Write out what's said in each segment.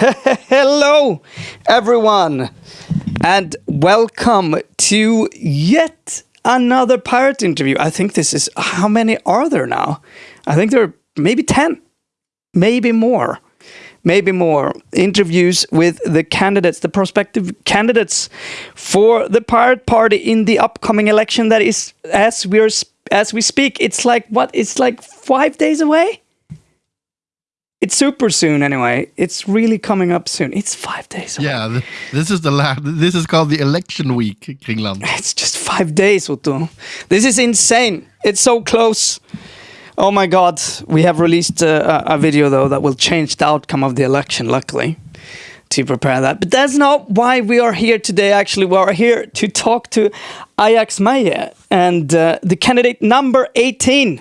Hello, everyone, and welcome to yet another pirate interview. I think this is how many are there now? I think there are maybe 10, maybe more, maybe more interviews with the candidates, the prospective candidates for the pirate party in the upcoming election that is as we're as we speak. It's like what? It's like 5 days away. It's super soon anyway. It's really coming up soon. It's five days away. Yeah, th this is the last. This is called the election week, Kringland. It's just five days, Otto. This is insane. It's so close. Oh my God. We have released a, a video though that will change the outcome of the election, luckily, to prepare that. But that's not why we are here today. Actually, we are here to talk to Ajax Maya and uh, the candidate number 18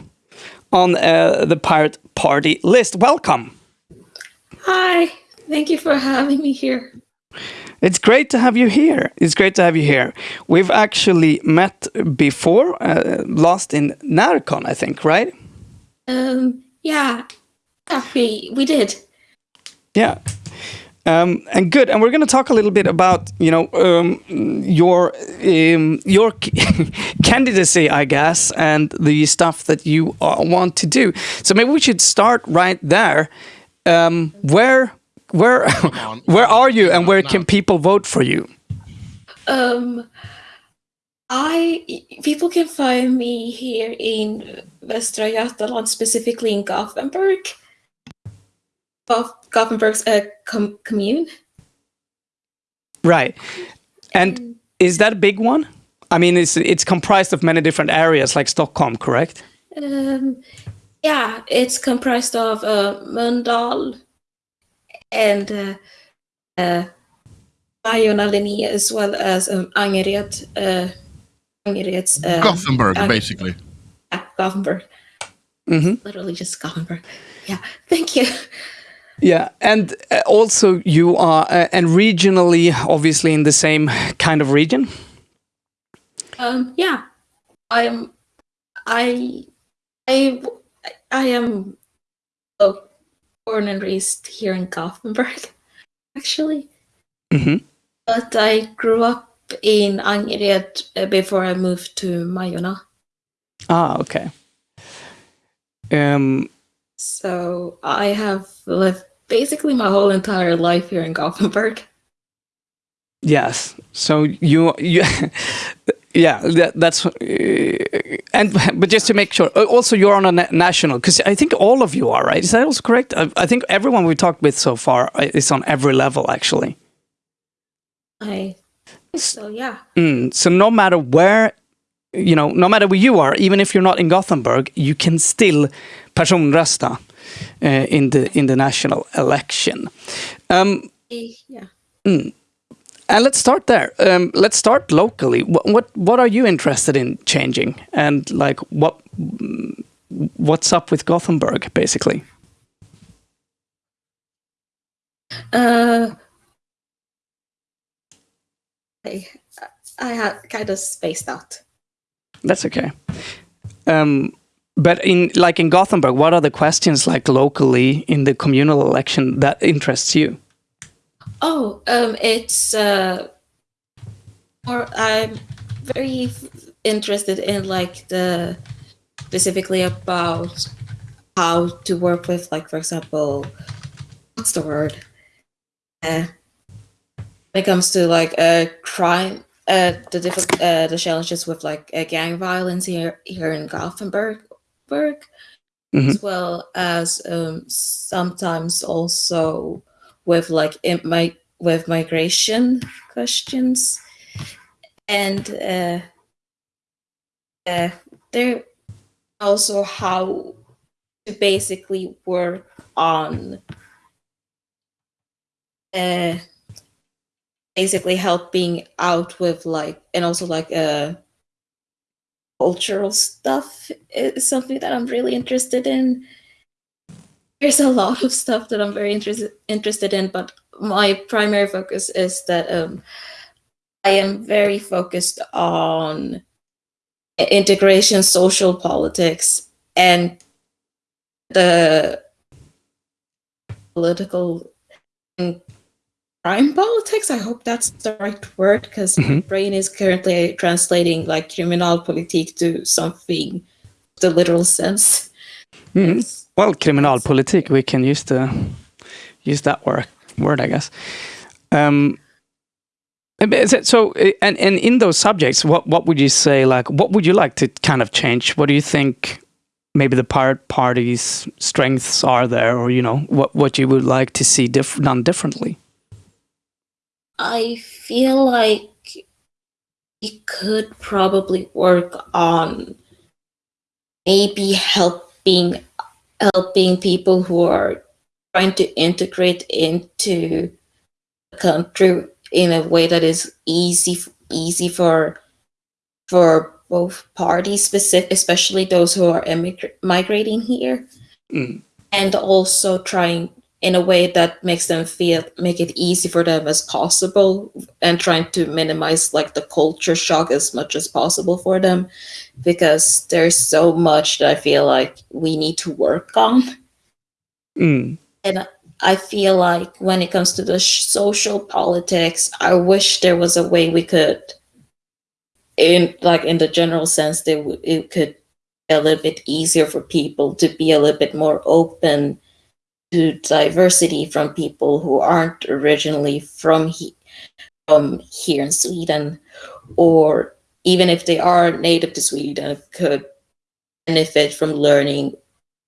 on uh, the Pirate Party list. Welcome. Hi, thank you for having me here. It's great to have you here. It's great to have you here. We've actually met before, uh, last in Narcon, I think, right? Um, yeah, yeah, we we did. Yeah. Um, and good. And we're going to talk a little bit about, you know, um, your um, your candidacy, I guess, and the stuff that you uh, want to do. So maybe we should start right there. Um, where where where are you, and where can people vote for you? Um, I people can find me here in Västra Götaland, specifically in Gothenburg. Gothenburg's a com commune. Right. And is that a big one? I mean, it's it's comprised of many different areas like Stockholm, correct? Um, yeah, it's comprised of uh, Mölndal and uh, uh, Majorna as well as um, Angered. Uh, Angered's, uh, Gothenburg, basically. Yeah, Gothenburg. Mm -hmm. Literally just Gothenburg. Yeah, thank you. Yeah, and uh, also you are, uh, and regionally, obviously in the same kind of region. Um, yeah, I am. I, I, I am oh, born and raised here in Gothenburg, actually. Mm -hmm. But I grew up in Angered uh, before I moved to Majorna. Ah, okay. Um. So I have lived basically my whole entire life here in Gothenburg. Yes. So you you yeah that, that's uh, and but just to make sure uh, also you're on a na national because I think all of you are right? Is that also correct? I, I, think everyone we talked with so far uh, is on every level actually. I so yeah. Mm, so no matter where you know no matter where you are even if you're not in Gothenburg you can still personrösta in the in the national election. Um, yeah. Mm. And let's start there. Um, let's start locally. What, what what are you interested in changing, and like what what's up with Gothenburg, basically? Uh, I I have kind of spaced out. That's okay. Um, but in like in Gothenburg, what are the questions like locally in the communal election that interests you? Oh, um, it's uh, or I'm very interested in like the specifically about how to work with like for example, what's the word? Uh, when it comes to like a uh, crime, uh, the uh, the challenges with like uh, gang violence here here in Gothenburg work, mm -hmm. as well as um, sometimes also with like my with migration questions, and uh, uh, there also how to basically work on uh, basically helping out with like and also like uh cultural stuff is something that I'm really interested in. There's a lot of stuff that I'm very interested interested in, but my primary focus is that um, I am very focused on integration, social politics, and the political crime politics. I hope that's the right word because mm-hmm. my brain is currently translating like criminal criminalpolitik to something the literal sense. Mm-hmm. Well, criminalpolitik, we can use the use that word word, I guess. Um, so, and and in those subjects, what what would you say? Like, what would you like to kind of change? What do you think? Maybe the part party's strengths are there, or you know, what what you would like to see diff- done differently. I feel like we could probably work on maybe helping helping people who are trying to integrate into the country in a way that is easy easy for for both parties specific especially those who are migrating here mm. and also trying in a way that makes them feel make it easy for them as possible and trying to minimize like the culture shock as much as possible for them because there's so much that i feel like we need to work on mm. and i feel like when it comes to the social politics i wish there was a way we could in like in the general sense that it could be a little bit easier for people to be a little bit more open to diversity from people who aren't originally from, he, from here in Sweden, or even if they are native to Sweden, could benefit from learning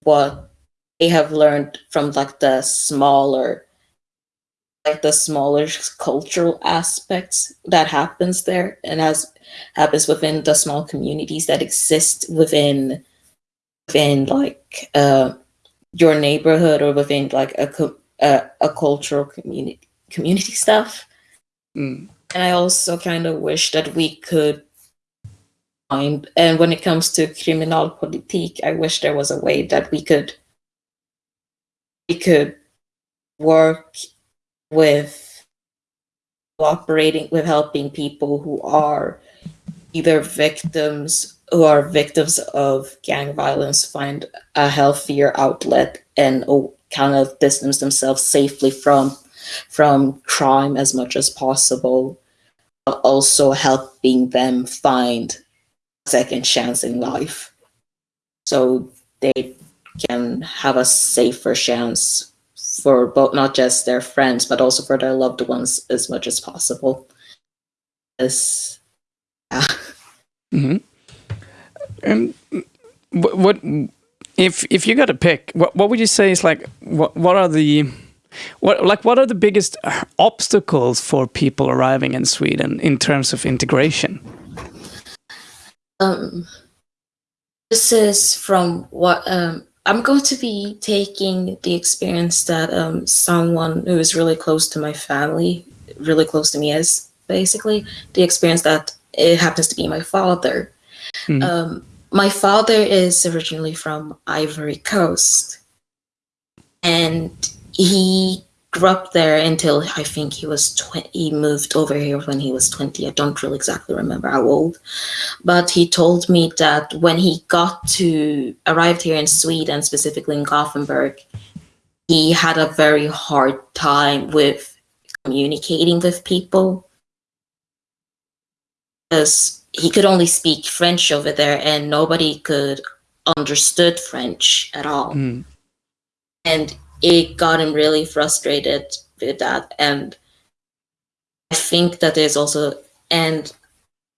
what they have learned from like the smaller like the smaller cultural aspects that happens there and as happens within the small communities that exist within within like uh your neighborhood or within like a a, a cultural community community stuff. Mm. And I also kind of wish that we could find. And when it comes to criminal criminalpolitik, I wish there was a way that we could we could work with cooperating with helping people who are either victims who are victims of gang violence find a healthier outlet and kind of distance themselves safely from from crime as much as possible but also helping them find a second chance in life so they can have a safer chance for both not just their friends but also for their loved ones as much as possible as yeah. mm-hmm. And what, what if if you got to pick, what what would you say is like what what are the what like what are the biggest obstacles for people arriving in Sweden in terms of integration? Um, this is from what um, I'm going to be taking the experience that um, someone who is really close to my family, really close to me, is basically the experience that it happens to be my father. Mm. Um, my father is originally from Ivory Coast, and he grew up there until I think he was 20. He moved over here when he was 20. I don't really exactly remember how old, but he told me that when he got to arrived here in Sweden, specifically in Gothenburg, he had a very hard time with communicating with people because he could only speak French over there, and nobody could understood French at all. Mm. And it got him really frustrated with that. And I think that there's also, and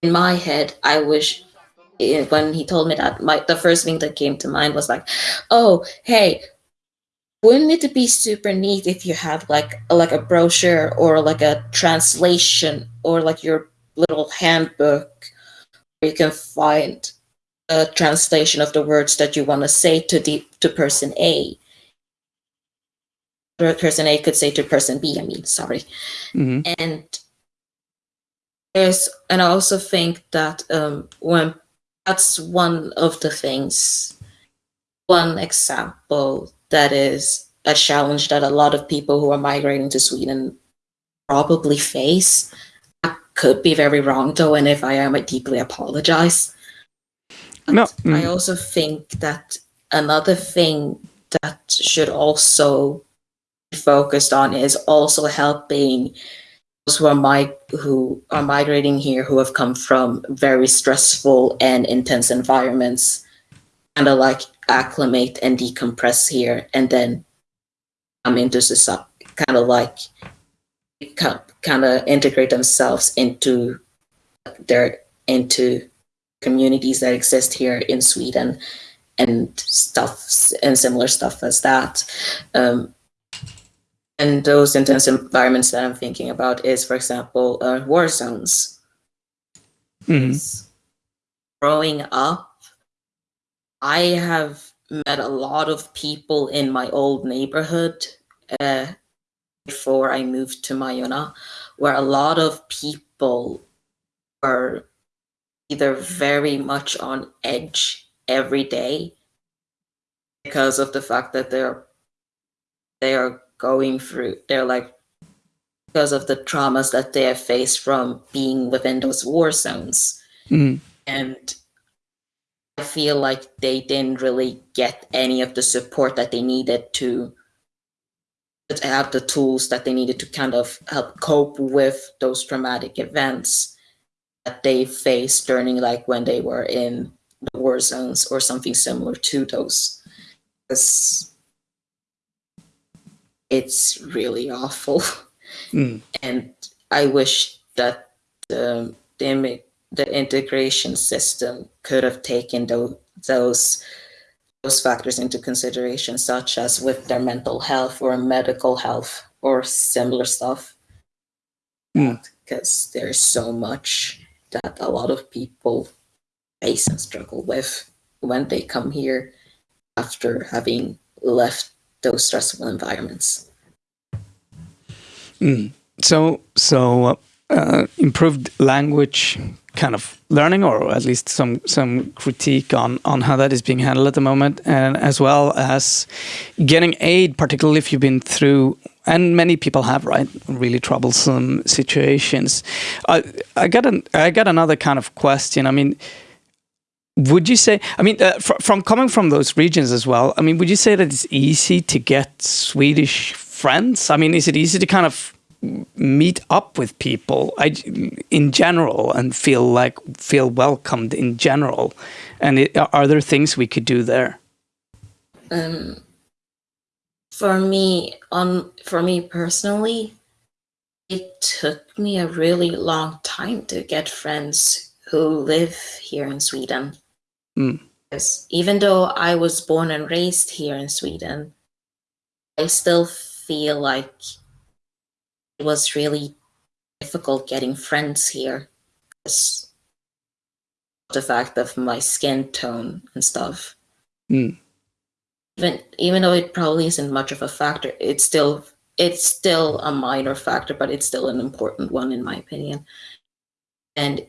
in my head, I wish eh, when he told me that, my the first thing that came to mind was like, oh, hey, wouldn't it be super neat if you had like like a brochure or like a translation or like your little handbook where you can find a translation of the words that you want to say to the to person A. Person A could say to person B. I mean, sorry, mm-hmm. and there's and I also think that um, when that's one of the things, one example that is a challenge that a lot of people who are migrating to Sweden probably face could be very wrong though, and if I am, I deeply apologize. No, mm. I also think that another thing that should also be focused on is also helping those who are mi- who are migrating here who have come from very stressful and intense environments kind of like acclimate and decompress here and then come into society kind of like kind of integrate themselves into their into communities that exist here in Sweden and stuff and similar stuff as that. Um, and those intense environments that I'm thinking about is, for example, uh, war zones. Mhm. Growing up, I have met a lot of people in my old neighborhood uh, before I moved to Majorna, where a lot of people were either very much on edge every day because of the fact that they're they are going through they're like because of the traumas that they have faced from being within those war zones Mm. and I feel like they didn't really get any of the support that they needed to have the tools that they needed to kind of help cope with those traumatic events that they faced during like when they were in the war zones or something similar to those. Because it's really awful. Mm. and I wish that the the, the integration system could have taken those those those factors into consideration, such as with their mental health or medical health or similar stuff. Mm. Because there's so much that a lot of people face and struggle with when they come here after having left those stressful environments. Mm. So, so uh, improved language kind of learning, or at least some some critique on on how that is being handled at the moment, and as well as getting aid, particularly if you've been through. And many people have, right? Really troublesome situations. I I got an I got another kind of question. I mean, would you say? I mean, uh, fr- from coming from those regions as well. I mean, would you say that it's easy to get Swedish friends? I mean, is it easy to kind of meet up with people I, in general and feel like feel welcomed in general? And it, are there things we could do there? um for me on for me personally it took me a really long time to get friends who live here in sweden Mm. because even though i was born and raised here in sweden i still feel like was really difficult getting friends here because of the fact of my skin tone and stuff Mm. even even though it probably isn't much of a factor it's still it's still a minor factor but it's still an important one in my opinion and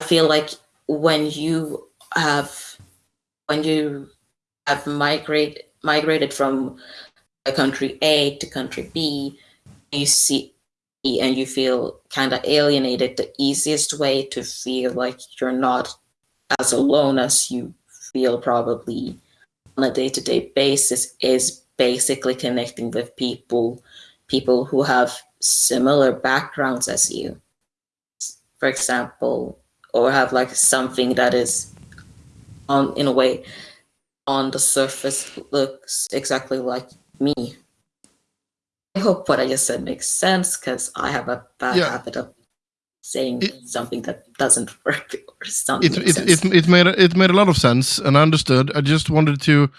i feel like when you have when you have migrate migrated from a country a to country b you see and you feel kind of alienated the easiest way to feel like you're not as alone as you feel probably on a day-to-day basis is basically connecting with people people who have similar backgrounds as you. For example or have like something that is on in a way on the surface looks exactly like me i hope what i just said makes sense because i have a bad Yeah. habit of saying It- something that doesn't work or something it it, it it made it made a lot of sense and I understood. I just wanted to.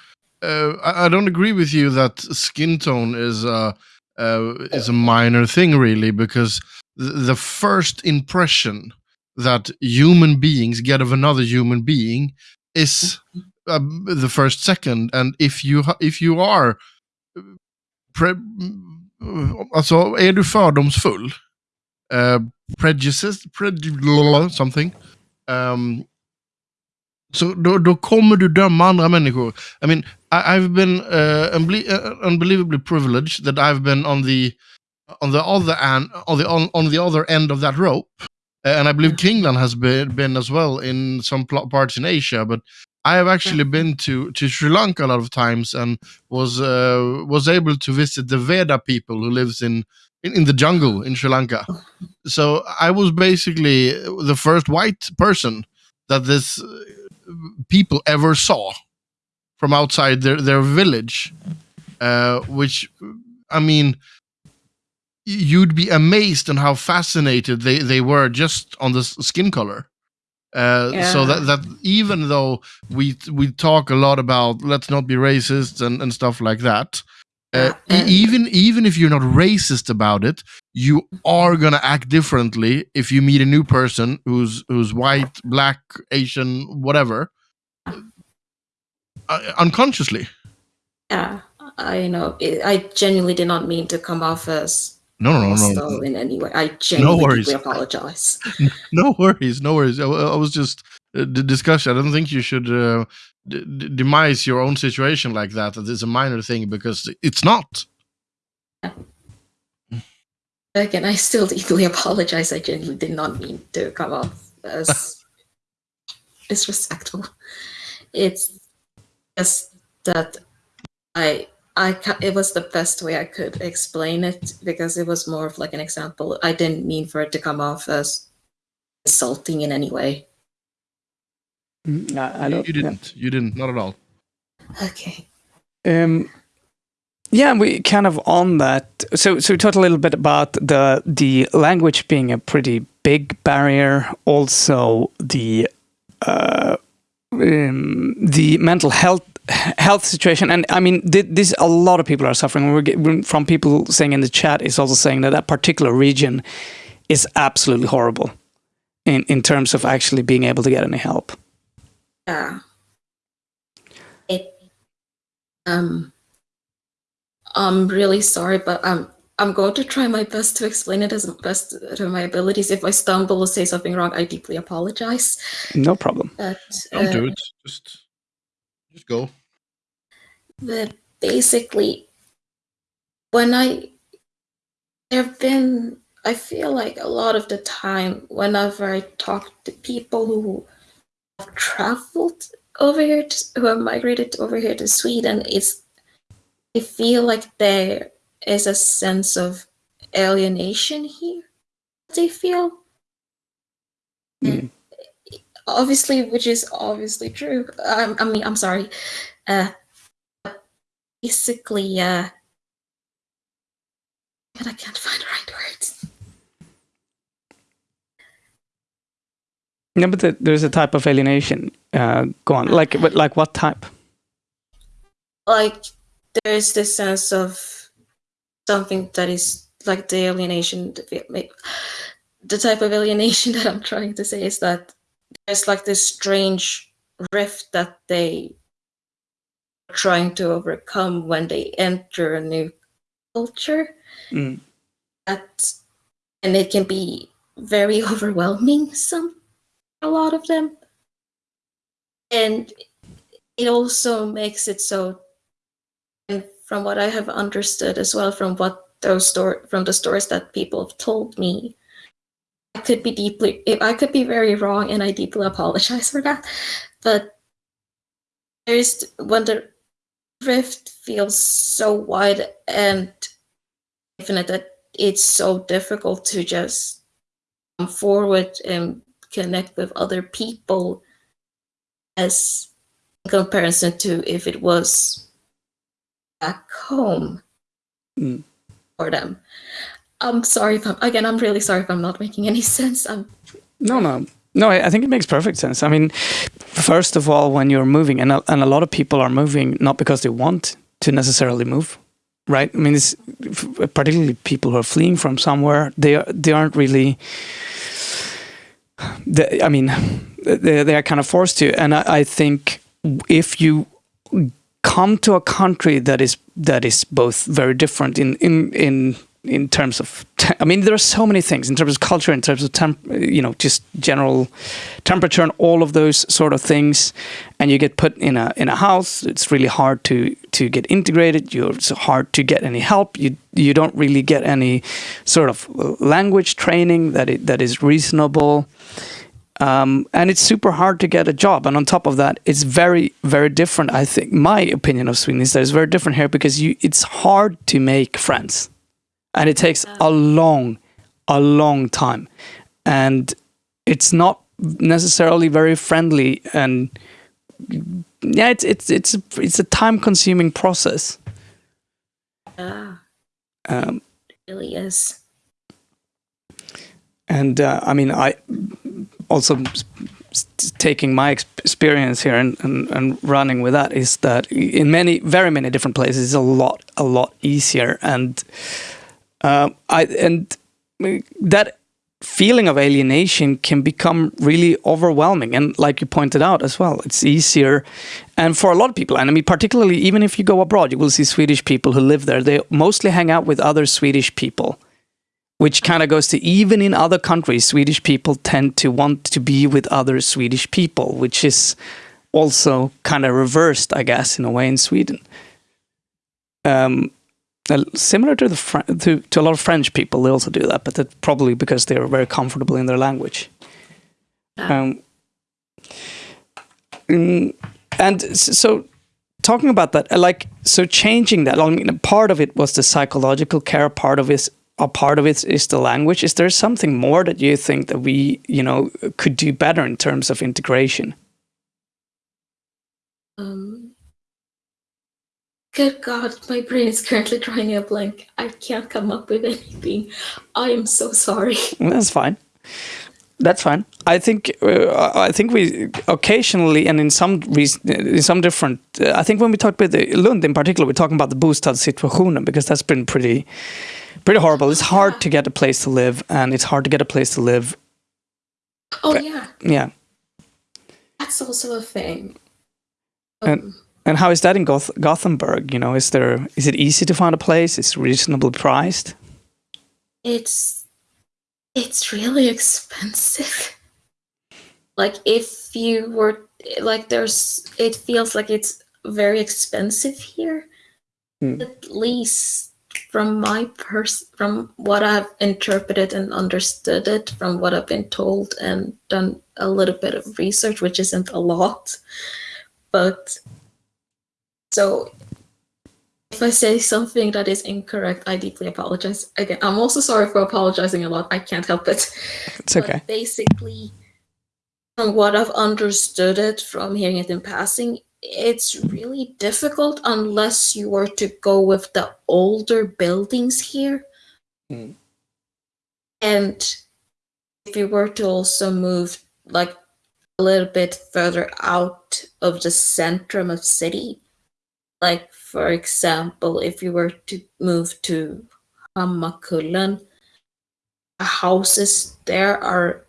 Uh, I, I don't agree with you that skin tone is uh, uh, is a minor thing really because th- the first impression that human beings get of another human being is uh, the first second and if you ha- if you are alltså är du fördomsfull uh, prejudices, prejudice something um, så då, då kommer du döma andra människor. I mean, I, I've been eh, uh, unbelie- uh, unbelievably privileged that I've been on the on the other end on the on, on the other end of that rope, Uh, and I believe Kingland has been been as well in some parts in Asia. But I have actually been to, to Sri Lanka a lot of times and was uh, was able to visit the Vedda people who lives in, in, in the jungle in Sri Lanka. So I was basically the first white person that this uh, people ever saw from outside their, their village, uh, which I mean, you'd be amazed on how fascinated they, they were just on the skin color. Uh, Yeah. So that that even though we we talk a lot about let's not be racist and, and stuff like that, uh, Yeah, even even if you're not racist about it, you are gonna act differently if you meet a new person who's who's white, black, Asian, whatever, uh, unconsciously. Yeah, I know. I genuinely did not mean to come off as No, no, no, no, in any way. I genuinely worries. apologize. no worries, no worries. I, I was just uh, the discussion. I don't think you should uh, demise your own situation like that. That is a minor thing because it's not. Again, I still deeply apologize. I genuinely did not mean to come off as disrespectful. It's just that I I it was the best way I could explain it because it was more of like an example. I didn't mean for it to come off as insulting in any way. Mm, I, I You, don't. you didn't. You didn't. Not at all. Okay. Yeah. Um, yeah, we kind of on that. So, so we talked a little bit about the the language being a pretty big barrier. Also, the uh, um, the mental health health situation, and I mean, this a lot of people are suffering. We're getting from people saying in the chat is also saying that that particular region is absolutely horrible in in terms of actually being able to get any help. Yeah. It um I'm really sorry, but I'm I'm going to try my best to explain it as best to my abilities. If I stumble or say something wrong, I deeply apologize. No problem. But Don't uh, do it. Just, just go. But basically, when I there have been, I feel like a lot of the time, whenever I talk to people who have traveled over here, to, who have migrated over here to Sweden, it's I feel like there is a sense of alienation here. They feel Mm. Obviously, which is obviously true. Um, I mean, I'm sorry. Uh, basically, uh, but I can't find the right words. Yeah, but the, there's a type of alienation. Uh, go on. Like, but like what type? Like, there's this sense of something that is like the alienation. The type of alienation that I'm trying to say is that there's like this strange rift that they are trying to overcome when they enter a new culture. Mm. That and it can be very overwhelming. Some a lot of them, and it also makes it so. And from what I have understood as well, from what those store from the stories that people have told me, I could be deeply, I could be very wrong, and I deeply apologize for that. But there's when the rift feels so wide and infinite that it's so difficult to just come forward and connect with other people as in comparison to if it was back home Mm. for them. I'm sorry if I'm again. I'm really sorry if I'm not making any sense. I'm No, no, no. I, think it makes perfect sense. I mean, first of all, when you're moving, and a, and a lot of people are moving not because they want to necessarily move, right? I mean, it's particularly people who are fleeing from somewhere. They are, they aren't really. They, I mean, they they are kind of forced to, and I, I think if you come to a country that is that is both very different in in in in terms of I mean there are so many things in terms of culture in terms of temp you know just general temperature and all of those sort of things and you get put in a in a house it's really hard to to get integrated you're it's hard to get any help you you don't really get any sort of language training that it, that is reasonable Um, and it's super hard to get a job. And on top of that, it's very, very different. I think my opinion of Sweden is that it's very different here because you it's hard to make friends, and it takes a long, a long time, and it's not necessarily very friendly. And yeah, it's it's it's a, it's a time consuming process. Yeah, Um, it really is. and uh, I mean, I also taking my experience here and, and, and running with that is that in many, very many different places, it's a lot, a lot easier, and uh, I and that feeling of alienation can become really overwhelming and like you pointed out as well it's easier and for a lot of people and i mean particularly even if you go abroad you will see swedish people who live there they mostly hang out with other swedish people which kind of goes to even in other countries, Swedish people tend to want to be with other Swedish people, which is also kind of reversed, I guess, in a way in Sweden. Um, uh, similar to the Fr- to, to a lot of French people, they also do that, but that's probably because they are very comfortable in their language. Um, mm, and so talking about that, uh, like so changing that. I mean, part of it was the psychological care. Part of it, a part of it is the language. Is there something more that you think that we, you know, could do better in terms of integration? Um, good God, my brain is currently drawing a blank. I can't come up with anything. I am so sorry. That's fine. That's fine. I think uh, I think we occasionally and in some reason, in some different. Uh, I think when we talk about the Lund in particular, we're talking about the bostad situation because that's been pretty, pretty horrible. It's hard to get a place to live, and it's hard to get a place to live. Oh yeah, Yeah. that's also a thing. Um, And how is that in Goth- Gothenburg? You know, is there is it easy to find a place? It's reasonably priced. it's it's really expensive. Like if you were like there's it feels like it's very expensive here. Hmm. At least from my pers from what I've interpreted and understood it, from what I've been told and done a little bit of research, which isn't a lot. But so if I say something that is incorrect, I deeply apologize. Again, I'm also sorry for apologizing a lot. I can't help it. It's okay. But basically, from what I've understood it from hearing it in passing, it's really difficult unless you were to go with the older buildings here. Mm. And if you were to also move like a little bit further out of the centrum of city, like for example, if you were to move to Hammarkullen, houses there are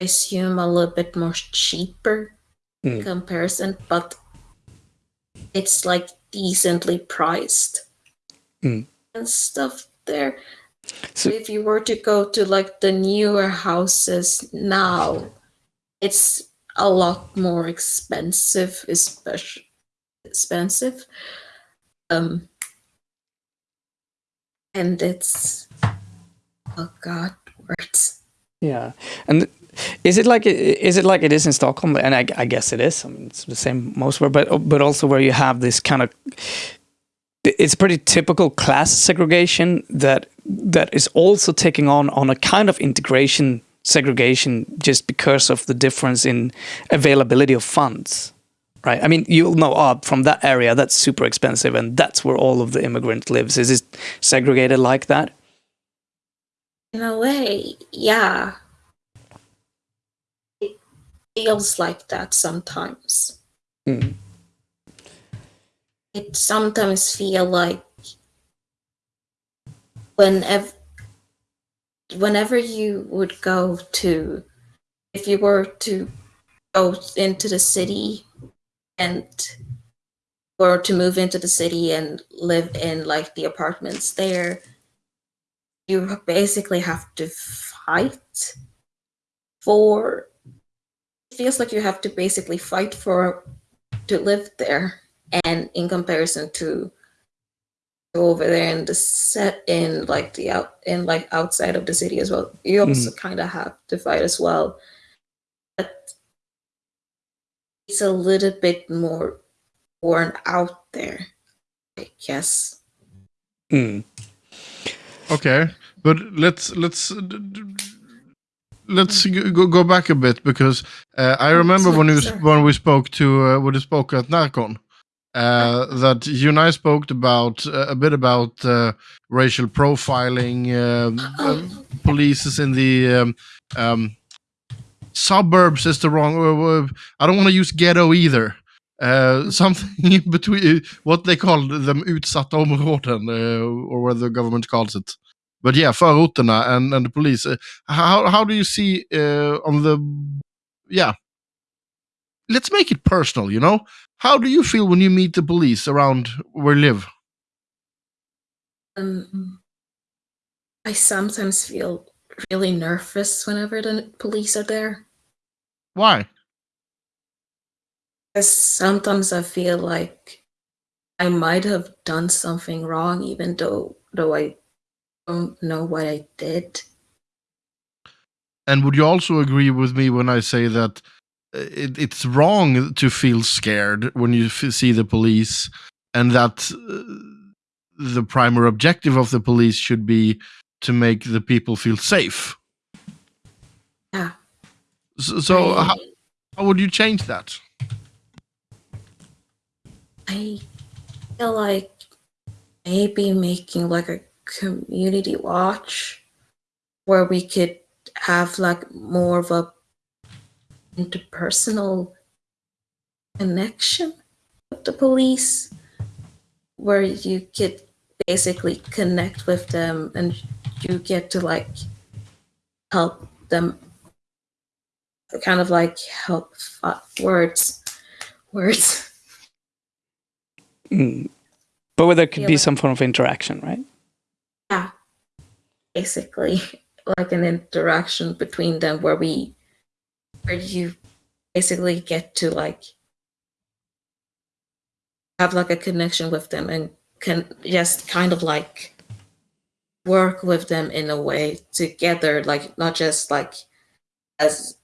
I assume a little bit more cheaper in Mm. comparison, but it's like decently priced Mm. and stuff there. So- So if you were to go to like the newer houses now, it's a lot more expensive, especially expensive. Um and it's oh god words. Yeah, and is it like is it like it is in Stockholm? And I, I guess it is. I mean, it's the same most where, but but also where you have this kind of it's pretty typical class segregation that that is also taking on on a kind of integration segregation just because of the difference in availability of funds right i mean you'll know oh, from that area that's super expensive and that's where all of the immigrant lives is it segregated like that In a way, yeah. It feels like that sometimes. Mm. It sometimes feel like whenever whenever you would go to if you were to go into the city and or to move into the city and live in like the apartments there you basically have to fight for it feels like you have to basically fight for to live there. And in comparison to over there and the set in like the out in like outside of the city as well you mm-hmm. also kind of have to fight as well it's a little bit more worn out there, I guess. Mm. Okay, but let's let's let's go, go back a bit because uh, I remember when we when we spoke to uh, when we spoke at Narcon uh, that you and I spoke about uh, a bit about uh, racial profiling, um, uh, police in the um, um, suburbs is the wrong. Uh, uh, I don't want to use ghetto either. Uh, something in between what they call them utsatta områden, uh, or what the government calls it. But yeah, förorterna and, and the police. Uh, how how do you see uh, on the yeah? Let's make it personal. You know, how do you feel when you meet the police around where you live? Um, I sometimes feel really nervous whenever the police are there. Why? Because sometimes I feel like I might have done something wrong, even though though I don't know what I did. And would you also agree with me when I say that uh, it, it's wrong to feel scared when you f- see the police, and that uh, the primary objective of the police should be to make the people feel safe? So, so I, how, how would you change that? I feel like maybe making like a community watch where we could have like more of a interpersonal connection with the police where you could basically connect with them and you get to like help them kind of like help uh, words words Mm. But where there could be like- some form of interaction, right? yeah basically like an interaction between them where we where you basically get to like have like a connection with them and can just kind of like work with them in a way together like not just like as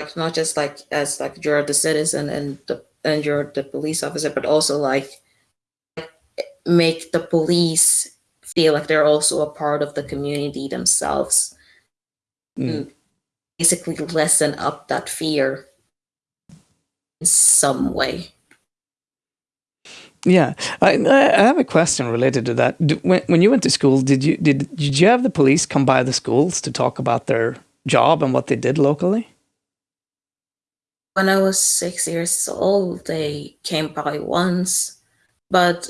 like not just like as like you're the citizen and the and you're the police officer but also like make the police feel like they're also a part of the community themselves Mm. basically lessen up that fear in some way Yeah, I, I have a question related to that. When, when you went to school, did you did did you have the police come by the schools to talk about their job and what they did locally? When i was six years old they came by once but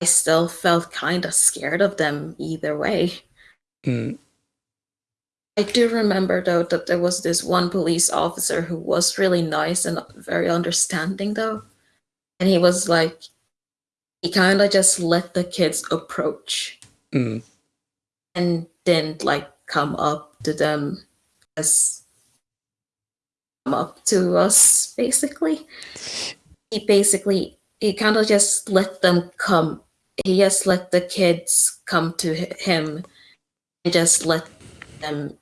i still felt kind of scared of them either way Mm. I do remember though that there was this one police officer who was really nice and very understanding though. And he was like he kind of just let the kids approach Mm. and didn't like come up to them as up to us basically. He basically he kind of just let them come. He just let the kids come to him. He just let them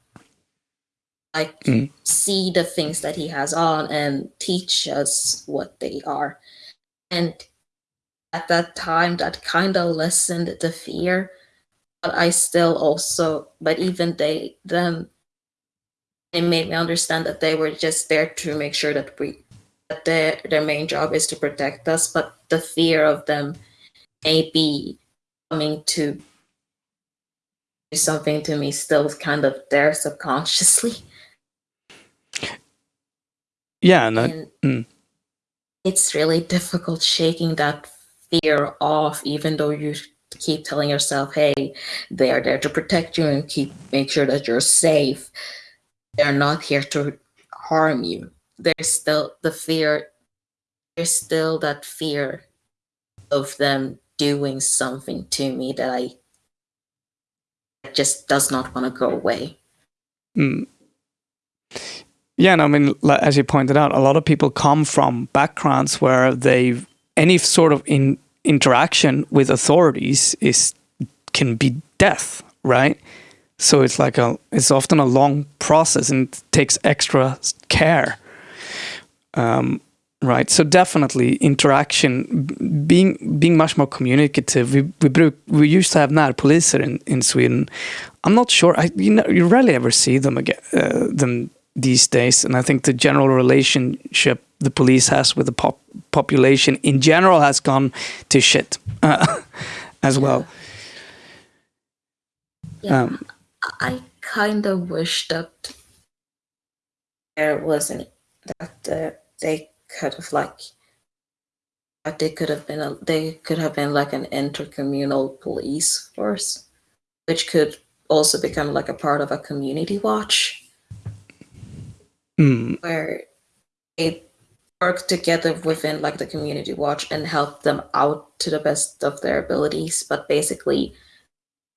like Mm. see the things that he has on and teach us what they are. And at that time, that kind of lessened the fear. But I still also, but even they, them, it made me understand that they were just there to make sure that we, that their their main job is to protect us. But the fear of them may be coming to do something to me still kind of there subconsciously. Yeah, and and mm. it's really difficult shaking that fear off even though you keep telling yourself hey they are there to protect you and keep make sure that you're safe they're not here to harm you there's still the fear there's still that fear of them doing something to me that i just does not want to go away Mm. Yeah, and I mean, as you pointed out, a lot of people come from backgrounds where they've any sort of in, interaction with authorities is can be death, right? So it's like a it's often a long process and takes extra care. Um, right. So definitely interaction, being being much more communicative. We we bruk, we used to have närpoliser in in Sweden. I'm not sure. I you know you rarely ever see them again uh, them these days, and I think the general relationship the police has with the pop population in general has gone to shit uh, as well. Yeah. Um, I kind of wish that there wasn't that uh, they could have like that they could have been a, they could have been like an intercommunal police force, which could also become like a part of a community watch. Mm, where they work together within like the community watch and help them out to the best of their abilities but basically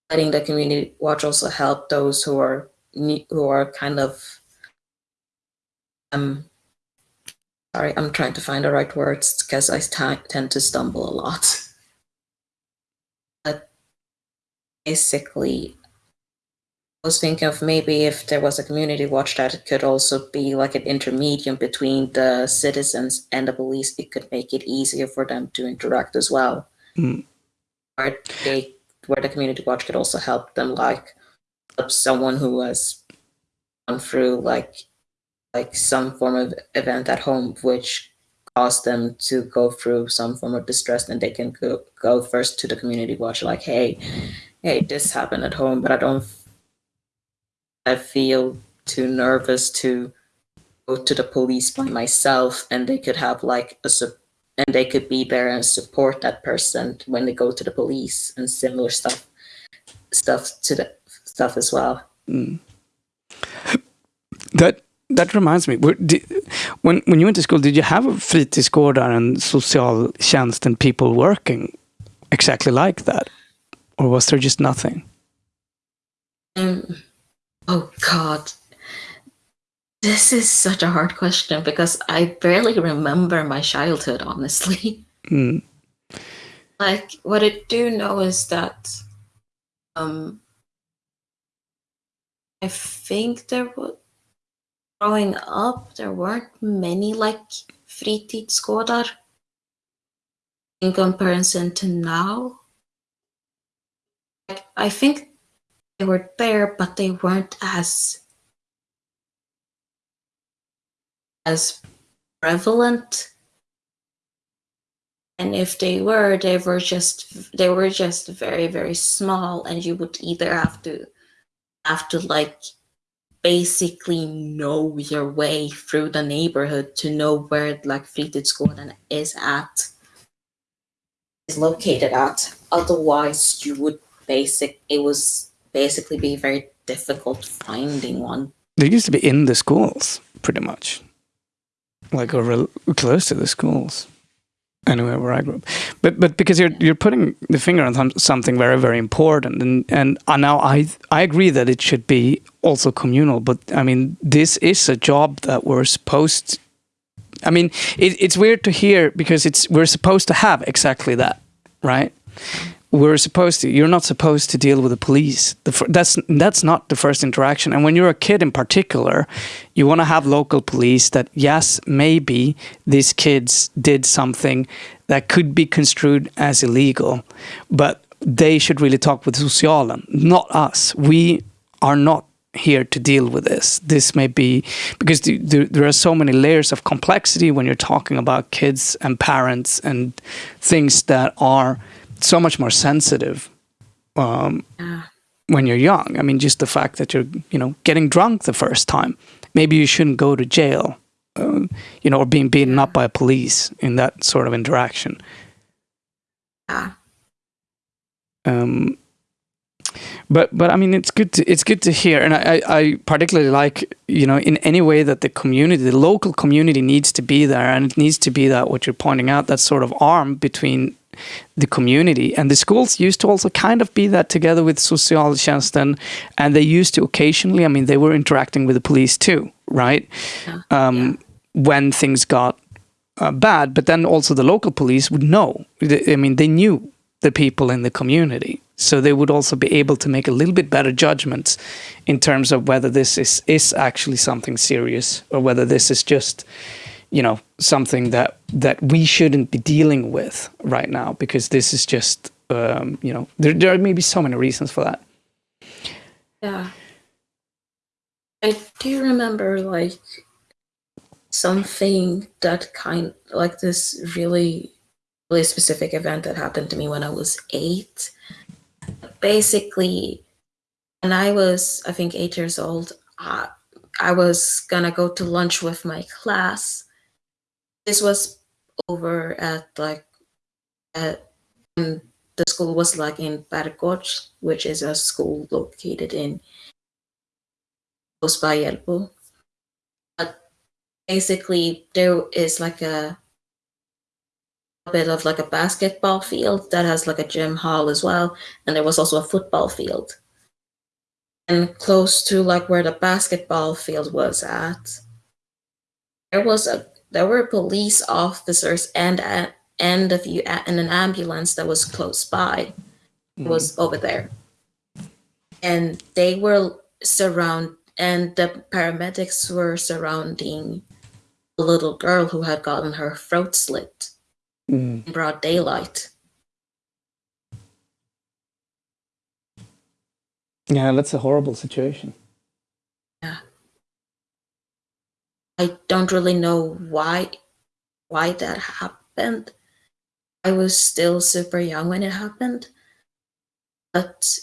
letting the community watch also help those who are who are kind of um sorry i'm trying to find the right words because I tend to stumble a lot but basically I was thinking of maybe if there was a community watch that it could also be like an intermediate between the citizens and the police. It could make it easier for them to interact as well. Mm. Where they where the community watch could also help them like help someone who has gone through like like some form of event at home which caused them to go through some form of distress and they can go, go first to the community watch like hey hey this happened at home but i don't I feel too nervous to go to the police by myself, and they could have like a sup- and they could be there and support that person when they go to the police and similar stuff stuff to the stuff as well. That that reminds me. were- di- When when you went to school, did you have a fritidsgårdar and socialtjänst and people working exactly like that, or was there just nothing? Um, oh God, this is such a hard question because I barely remember my childhood, honestly. Mm. like what I do know is that um I think there was growing up there weren't many like fritidsgårdar in comparison to now. Like I think they were there but they weren't as as prevalent. And if they were they were just they were just very very small and you would either have to have to like basically know your way through the neighborhood to know where like fritidsgården is at is located at. Otherwise you would basic it was basically be very difficult finding one. They used to be in the schools, pretty much, like or close to the schools. Anywhere where I grew up, but but because you're you're putting the finger on some, something very very important, and and now I I agree that it should be also communal, but I mean this is a job that we're supposed. I mean it, it's weird to hear because it's we're supposed to have exactly that, right? We're supposed to you're not supposed to deal with the police. The, that's that's not the first interaction. And when you're a kid in particular you want to have local police that yes maybe these kids did something that could be construed as illegal but they should really talk with socialen not us. We are not here to deal with this. This may be because the, the, there are so many layers of complexity when you're talking about kids and parents and things that are so much more sensitive um, Yeah. when you're young. I mean, just the fact that you're, you know, getting drunk the first time. Maybe you shouldn't go to jail, uh, you know, or being beaten up by police in that sort of interaction. yeah Um, but but I mean, it's good to it's good to hear, and I, I I particularly like you know in any way that the community, the local community, needs to be there, and it needs to be that what you're pointing out, that sort of arm between the community. And the schools used to also kind of be that together with socialtjänsten and they used to occasionally i mean they were interacting with the police too right? Yeah. um, when things got uh, bad but then also the local police would know. I mean they knew the people in the community. So they would also be able to make a little bit better judgments in terms of whether this is is actually something serious or whether this is just you know, something that that we shouldn't be dealing with right now because this is just, um, you know, there there may be so many reasons for that. Yeah. I do remember like something that kind like this really really specific event that happened to me when I was eight. Basically, when I was I think eight years old, I, I was gonna go to lunch with my class. This was over at like at um, the school was like in Barkoch, which is a school located in close by Hjällbo. But basically, there is like a, a bit of like a basketball field that has like a gym hall as well, and there was also a football field. And close to like where the basketball field was at, there was a there were police officers and a, and a few and an ambulance that was close by was over there and they were surround and the paramedics were surrounding a little girl who had gotten her throat slit Mm. in broad daylight Yeah, that's a horrible situation. I don't really know why why that happened. I was still super young when it happened but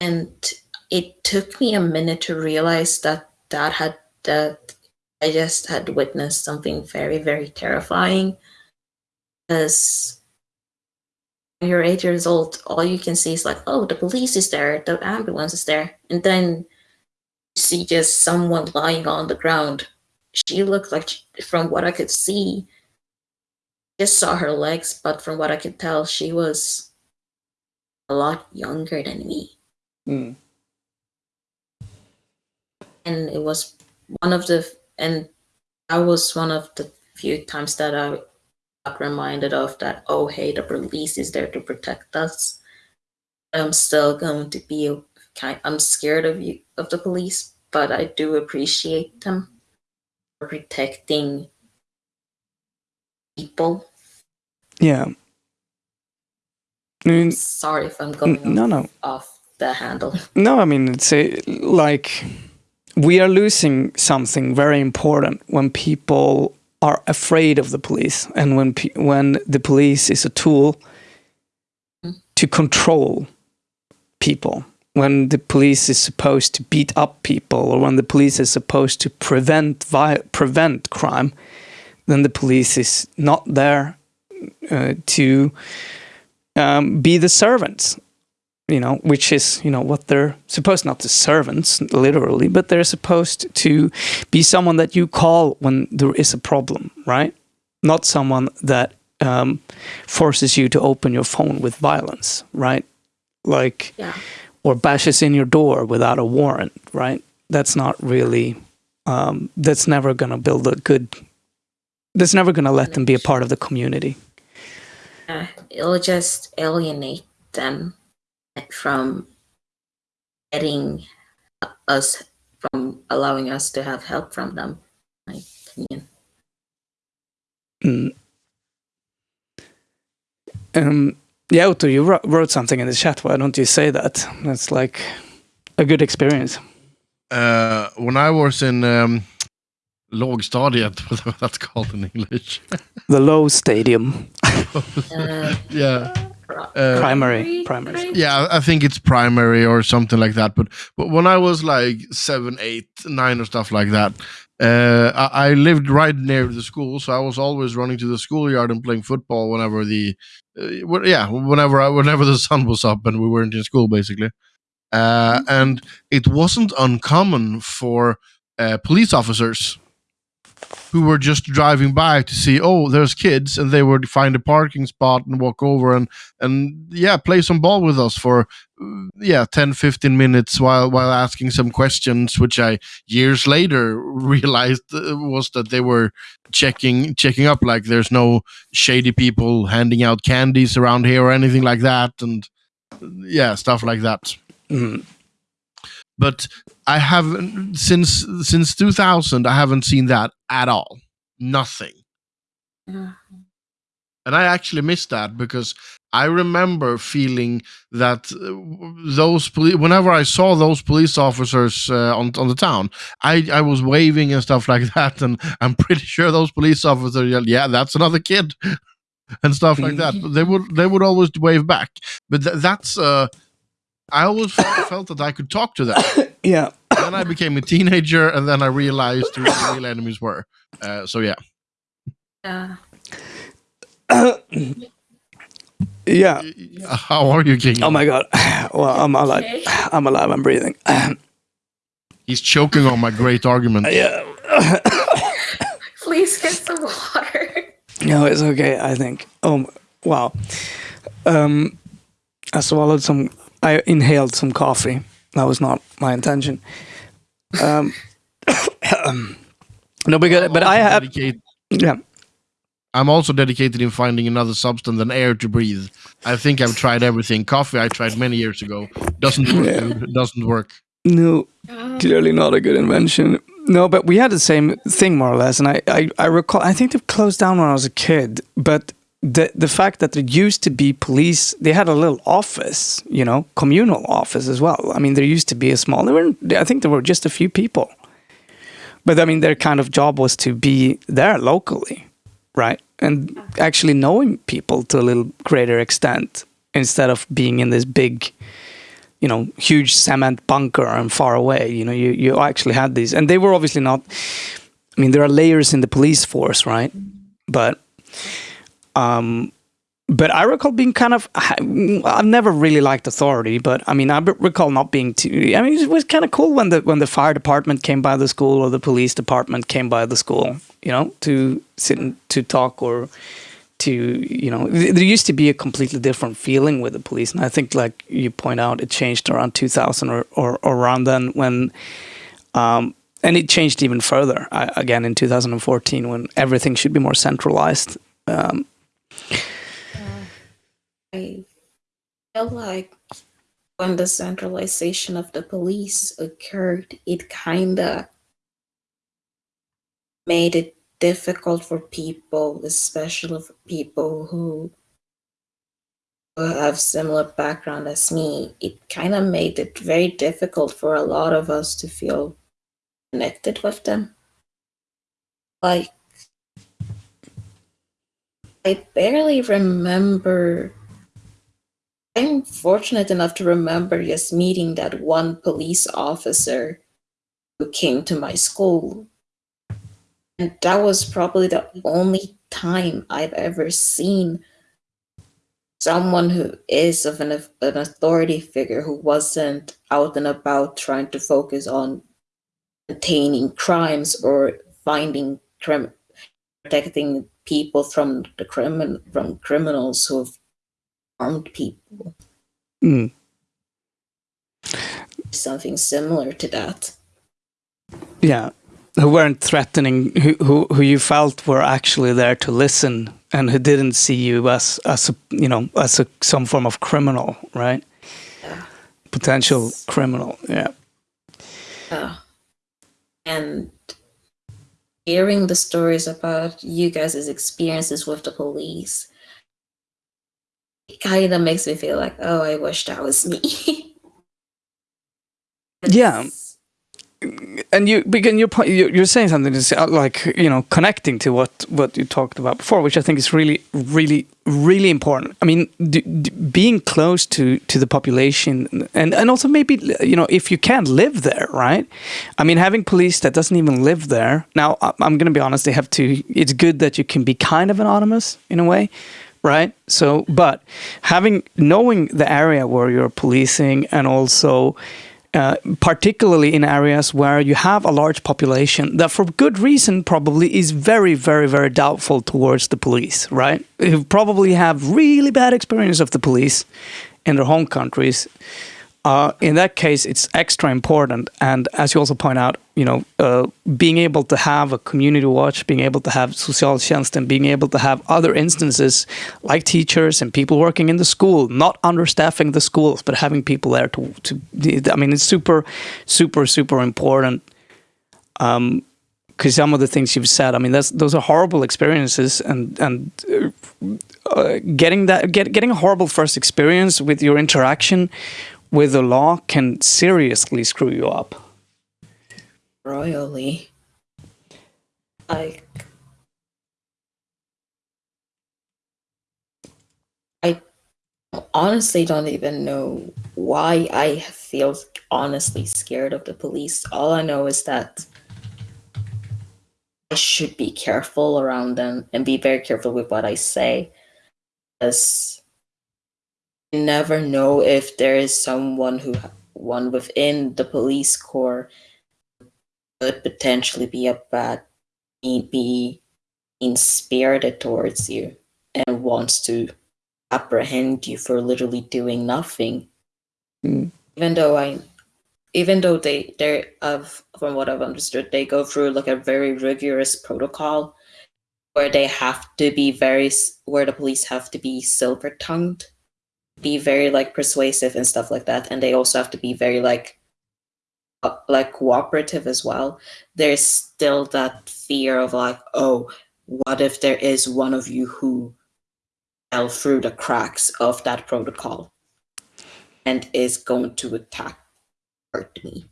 and it took me a minute to realize that that had that i just had witnessed something very very terrifying. Because when you're eight years old all you can see is like oh the police is there the ambulance is there and then you see just someone lying on the ground she looked like from what i could see just saw her legs but from what i could tell she was a lot younger than me Mm. and it was one of the and that was one of the few times that I got reminded of that. Oh, hey, the police is there to protect us. I'm still going to be kind. I'm scared of you of the police, but I do appreciate them protecting people. Yeah. I mean, Sorry if I'm going no, no. off the handle. No, I mean it's a, like we are losing something very important when people are afraid of the police, and when pe- when the police is a tool mm. to control people. When the police is supposed to beat up people, or when the police is supposed to prevent prevent crime, then the police is not there uh, to um, be the servants you know, which is, you know, what they're supposed not to servants literally, but they're supposed to be someone that you call when there is a problem, right? Not someone that um, forces you to open your phone with violence, right? Like, Yeah. Or bashes in your door without a warrant, right? That's not really, um, that's never going to build a good, that's never going to let them be a part of the community. Uh, it'll just alienate them from getting us from allowing us to have help from them. in My opinion. Mm. Um, yeah, Otto, you wrote, wrote something in the chat. Why don't you say that? That's like a good experience. Uh, when I was in um, lågstadiet, whatever that's called in English. The low stadium, Uh, yeah. Uh, primary, primary. Yeah, I think it's primary or something like that. But but when I was like seven, eight, nine, or stuff like that, uh, I, I lived right near the school, so I was always running to the schoolyard and playing football whenever the, uh, yeah, whenever I, whenever the sun was up and we weren't in school, basically. Uh, and it wasn't uncommon for uh, police officers who were just driving by to see, oh, there's kids, and they would find a parking spot and walk over and and yeah, play some ball with us for yeah 10 15 minutes while while asking some questions which i years later realized uh, was that they were checking checking up like there's no shady people handing out candies around here or anything like that and yeah stuff like that Mm. but i haven't since since 2000 i haven't seen that at all nothing. Yeah. And I actually missed that because I remember feeling that uh, those police, whenever I saw those police officers uh, on on the town, I I was waving and stuff like that, and I'm pretty sure those police officers yelled, "Yeah, that's another kid," and stuff like that. But they would they would always wave back. But th- that's uh, I always felt, felt that I could talk to them. Yeah. Then I became a teenager, and then I realized who the real enemies were. Uh, so yeah, Yeah. Yeah. how are you, King? Oh my god. Well, I'm alive. Okay. I'm alive. I'm breathing. He's choking on my great argument. yeah. Please get some water. No, it's okay. I think. Oh, wow. Um, I swallowed some. I inhaled some coffee. That was not my intention. Um, no, because but I have. Dedicate- Yeah. I'm also dedicated in finding another substance than air to breathe. I think I've tried everything. Coffee I tried many years ago. Doesn't work. Yeah. dude. Doesn't work. No, Uh, clearly not a good invention. No, but we had the same thing more or less, and I, I, I recall. I think they closed down when I was a kid, but the the fact that there used to be police, they had a little office, you know, communal office as well. I mean, there used to be a small. There were, I think, there were just a few people, but I mean, their kind of job was to be there locally, right, and actually knowing people to a little greater extent instead of being in this big you know huge cement bunker and far away you know you you actually had these and they were obviously not i mean there are layers in the police force right but um but I recall being kind of. I've never really liked authority, but I mean, I recall not being too. I mean, it was kind of cool when the when the fire department came by the school or the police department came by the school, you know, to sit and to talk or to you know th- there used to be a completely different feeling with the police and i think like you point out it changed around 2000 or, or, or around then when um, and it changed even further uh, again in 2014 when everything should be more centralized um, Uh, I feel like when the centralization of the police occurred, it kind of made it difficult for people, especially for people who have similar background as me. It kind of made it very difficult for a lot of us to feel connected with them. Like, I barely remember I'm fortunate enough to remember just meeting that one police officer who came to my school. And that was probably the only time I've ever seen someone who is of an, an authority figure who wasn't out and about trying to focus on containing crimes or finding crim- protecting people from the crimin- from criminals who have harmed people. mm, Something similar to that. yeah who weren't threatening who, who who you felt were actually there to listen and who didn't see you as as a, you know as a, some form of criminal right Yeah. potential criminal yeah Uh, and hearing the stories about you guys' experiences with the police, it kind of makes me feel like, oh, I wish that was me. Yeah. And you begin your point you- you're saying something that's uh, like you know connecting to what what you talked about before which i think is really really really important. I mean being close to to the population and and also maybe you know if you can't live there right? I mean having police that doesn't even live there. Now i'm going to be honest they have to it's good that you can be kind of anonymous in a way right? So but having knowing the area where you're policing and also uh, particularly in areas where you have a large population that, for good reason, probably is very, very, very doubtful towards the police, right? Who probably have really bad experience of the police in their home countries. Uh, in that case, it's extra important. And as you also point out, you know, uh, being able to have a community watch, being able to have socialtjänst, and being able to have other instances like teachers and people working in the school, not understaffing the schools, but having people there to, to I mean, it's super, super, super important. Um, because some of the things you've said, I mean, that's those are horrible experiences, and and uh, getting that get, getting a horrible first experience with your interaction with the law can seriously screw you up. Royally. Like I honestly don't even know why I feel honestly scared of the police. All I know is that I should be careful around them and be very careful with what I say. You never know if there is someone who one within the police corps could potentially be a bad be mean spirited towards you and wants to apprehend you for literally doing nothing. Mm. Even though I even though they they of from what I've understood, they go through like a very rigorous protocol where they have to be very where the police have to be silver tongued, be very like persuasive and stuff like that, and they also have to be very like uh, like cooperative as well. There's still that fear of like, oh, what if there is one of you who fell through the cracks of that protocol and is going to attack hurt me.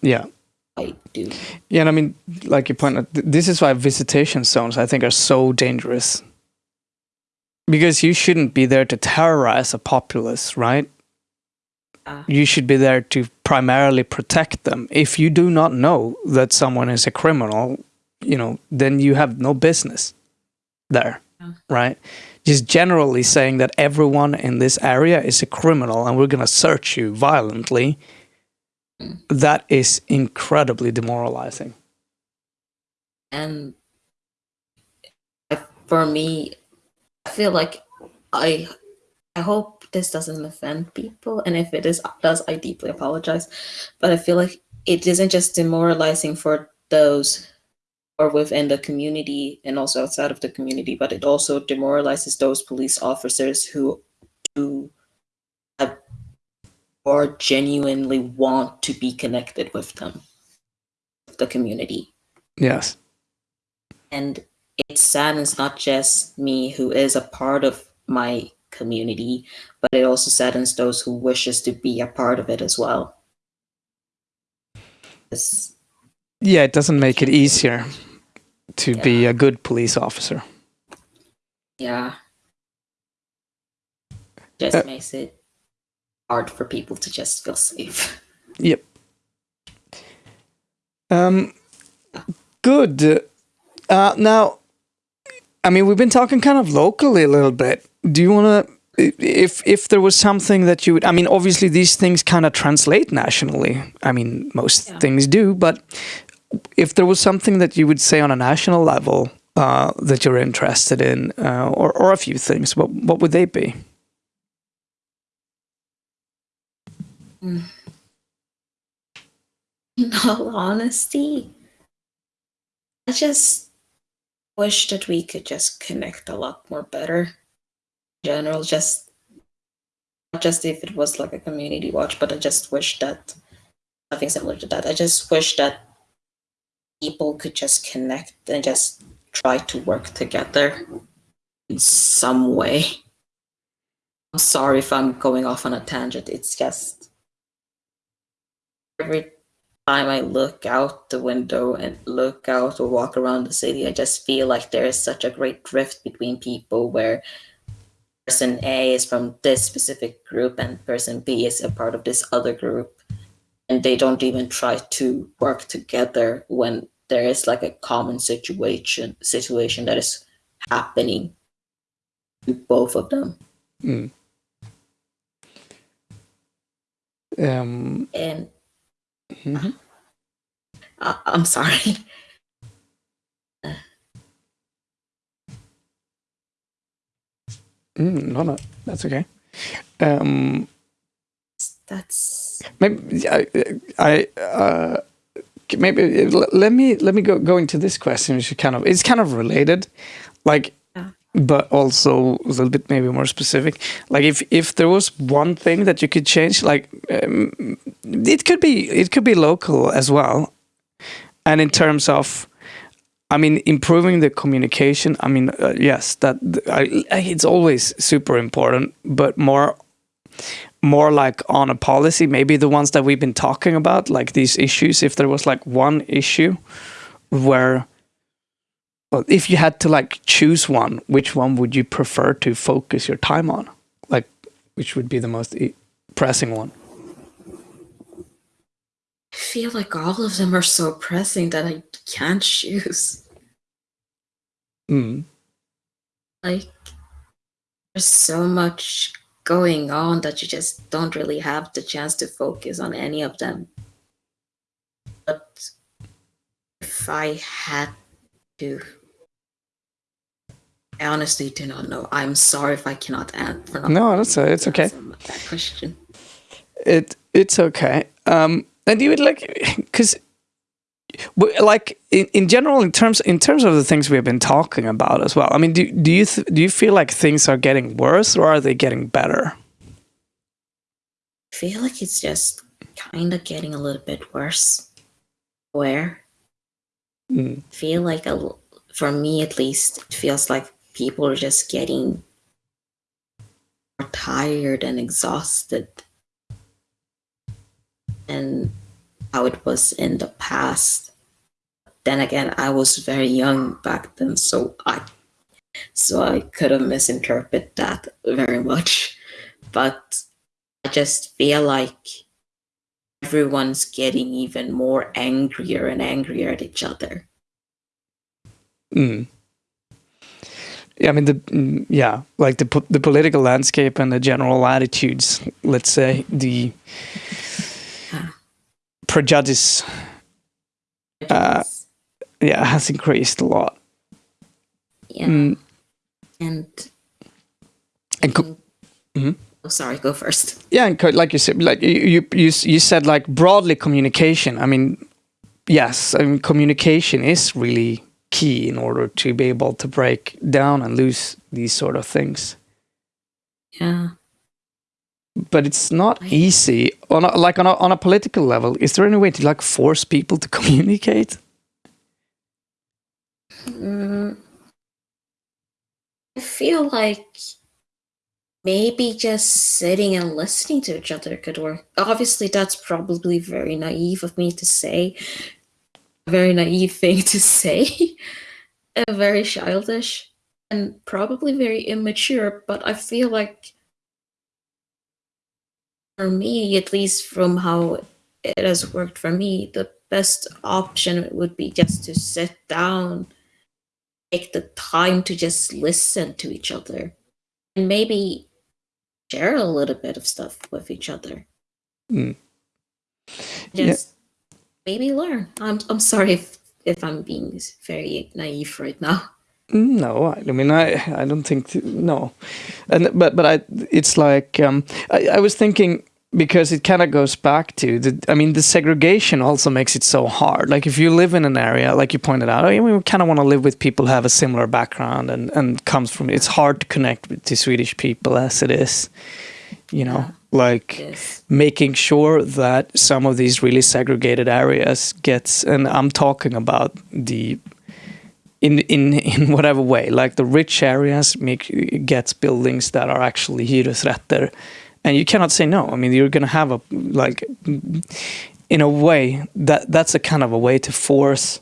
Yeah. I do. Yeah, and I mean, like you pointed, this is why visitation zones I think are so dangerous. Because you shouldn't be there to terrorize a populace, right? Uh, you should be there to primarily protect them. If you do not know that someone is a criminal, you know, then you have no business there, Yeah. right? Just generally saying that everyone in this area is a criminal and we're going to search you violently, Mm. that is incredibly demoralizing. and for me, I feel like I I hope this doesn't offend people, and if it is does, I deeply apologize. But I feel like it isn't just demoralizing for those or within the community and also outside of the community, but it also demoralizes those police officers who do have or genuinely want to be connected with them, the community. Yes. And it saddens not just me who is a part of my community, but it also saddens those who wishes to be a part of it as well. 'Cause Yeah, it doesn't make it easier to be a good police officer. Yeah. Just Uh, makes it hard for people to just feel safe. Yep. Um, good. Uh, now, I mean, we've been talking kind of locally a little bit. Do you want to, if if there was something that you would, I mean, obviously these things kind of translate nationally. I mean, most Yeah. things do, but if there was something that you would say on a national level uh, that you're interested in, uh, or or a few things, what what would they be? In all honesty, I just wish that we could just connect a lot more better. In general, just not just if it was like a community watch, but I just wish that something similar to that. I just wish that people could just connect and just try to work together in some way. I'm sorry if I'm going off on a tangent. It's just every time I look out the window and look out or walk around the city, I just feel like there is such a great drift between people where person A is from this specific group and person B is a part of this other group. And they don't even try to work together when there is like a common situation situation that is happening to both of them. Mm. Um, And mhm. I I'm sorry. Mm, no, no, that's okay. Um, That's maybe I, I uh, maybe let me let me go go into this question, which is kind of it's kind of related, like. But also a little bit maybe more specific. Like if if there was one thing that you could change, like um, it could be it could be local as well. and in terms of I mean, improving the communication. I mean, uh, yes, that I, it's always super important, but more, more like on a policy. Maybe the ones that we've been talking about, like these issues. If there was like one issue where, well, if you had to like choose one, which one would you prefer to focus your time on? Like, which would be the most pressing one? I feel like all of them are so pressing that I can't choose. Mm. Like, there's so much going on that you just don't really have the chance to focus on any of them. But if I had to, I honestly do not know. I'm sorry if I cannot answer. No, that's a, it's okay. That question. It it's okay. Um, and you would like because like in, in general in terms in terms of the things we have been talking about as well i mean do, do you do you feel like things are getting worse or are they getting better i feel like it's just kind of getting a little bit worse where mm. feel like a, for me at least it feels like people are just getting tired and exhausted and how it was in the past. Then again, I was very young back then, so I so I could have misinterpreted that very much. But I just feel like everyone's getting even more angrier and angrier at each other. Mm. Yeah, I mean the mm, yeah, like the the political landscape and the general attitudes. Let's say the prejudice, uh, yeah, has increased a lot. Yeah, mm. and and mm -hmm. oh, sorry, go first. Yeah, and like you said, like you you you said, like broadly communication. I mean, yes, I mean communication is really key in order to be able to break down and lose these sort of things. Yeah. But it's not easy. On a, like on a, on a political level is there any way to like force people to communicate? Mm, i feel like maybe just sitting and listening to each other could work. Obviously that's probably very naive of me to say a very naive thing to say very childish and probably very immature but i feel like for me, at least from how it has worked for me, the best option would be just to sit down, take the time to just listen to each other, and maybe share a little bit of stuff with each other. Mm. Just yeah. Maybe learn. I'm I'm sorry if if I'm being very naive right now. No, I mean I I don't think no, and but but I it's like um, I I was thinking because it kind of goes back to the I mean the segregation also makes it so hard. Like if you live in an area like you pointed out, I mean, we kind of want to live with people who have a similar background and and comes from it's hard to connect with the Swedish people as it is, you know. Like yes. making sure that some of these really segregated areas gets and I'm talking about the in in in whatever way like the rich areas make gets buildings that are actually hyresrätter. And you cannot say no. I mean you're going to have a like in a way that that's a kind of a way to force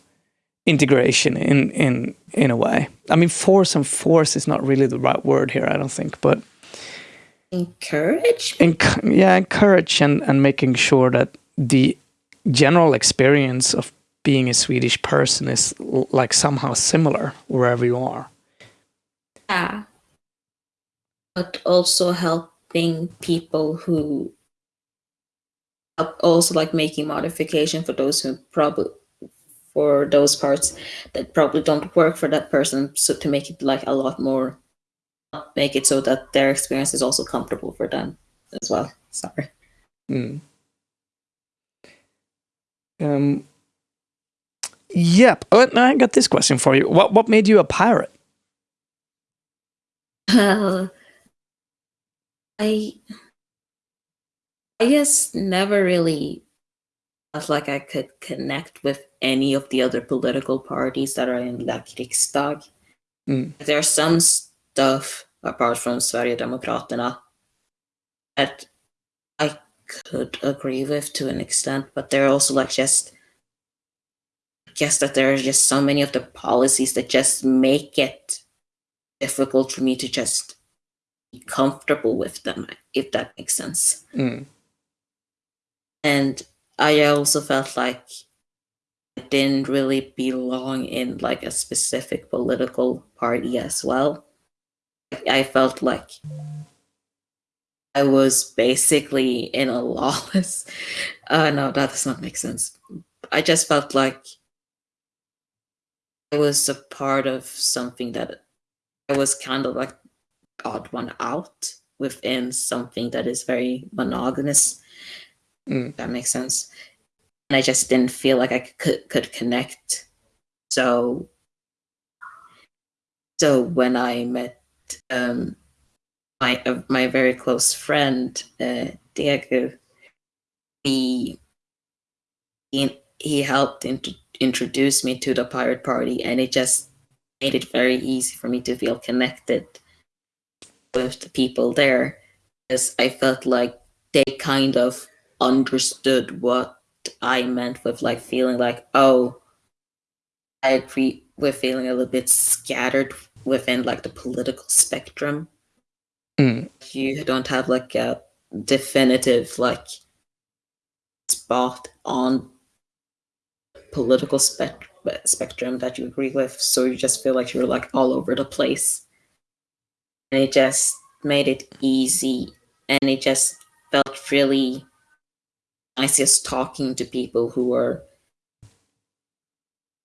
integration in in in a way. I mean force and force is not really the right word here i don't think but encourage? Enc yeah encourage and and making sure that the general experience of being a swedish person is like somehow similar wherever you are. Yeah. But also helping people who also like making modification for those who probably for those parts that probably don't work for that person so to make it like a lot more make it so that their experience is also comfortable for them as well sorry mm. um yep oh, i got this question for you what what made you a pirate uh, I I guess never really felt like I could connect with any of the other political parties that are in La Riksdag. Mm. There's some stuff apart from Sverigedemokraterna that I could agree with to an extent, but they're also like just I guess that there are just so many of the policies that just make it difficult for me to just be comfortable with them, if that makes sense. Mm. And I also felt like I didn't really belong in like a specific political party as well. I felt like I was basically in a lawless. Uh, no, that does not make sense. I just felt like I was a part of something that I was kind of like odd one out within something that is very monogamous. Mm. That makes sense. And I just didn't feel like I could could connect. So so when I met um my uh, my very close friend uh, Diego, he he, he helped int- introduce me to the pirate party, and it just made it very easy for me to feel connected with the people there, because I felt like they kind of understood what I meant with like feeling like, oh, I agree with feeling a little bit scattered within like the political spectrum Mm. you don't have like a definitive like spot on political spec- spectrum that you agree with so you just feel like you're like all over the place and it just made it easy and it just felt really nice just talking to people who were